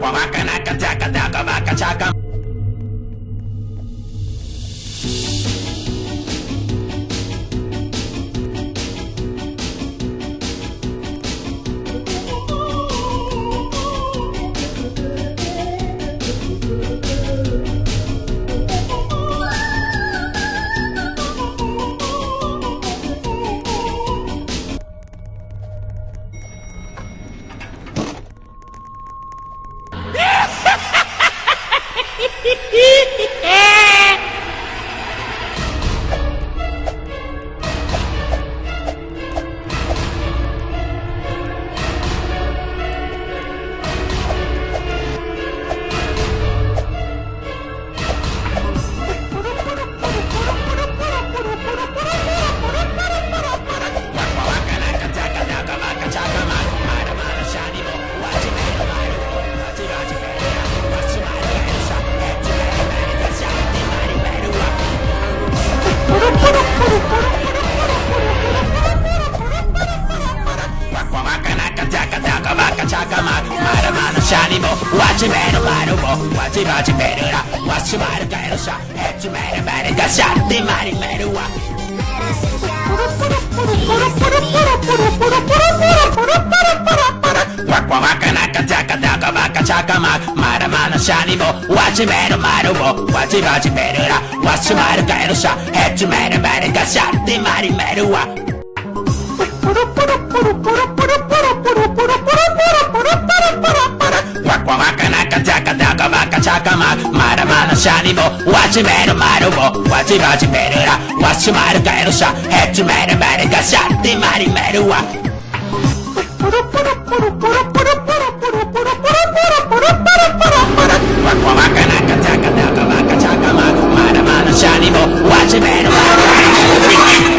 waka waka naka jaka daka waka chaka Shanimo, watch a matter, watch him, watch better, watch him out of to man, a man, got shot, the mighty matter, Wakwa waka naka taka taka waka chaka mak Mara ちゃかままだまだシャリもわしめるまるをわしまじめるらわしまるかえるしゃへっちめるめるかしゃってまりめるわ。ロポロポロポロポロロポロポロポロポロポロポロわこかなかちゃかたかわかちゃかままだまだシャリもわしめるまる。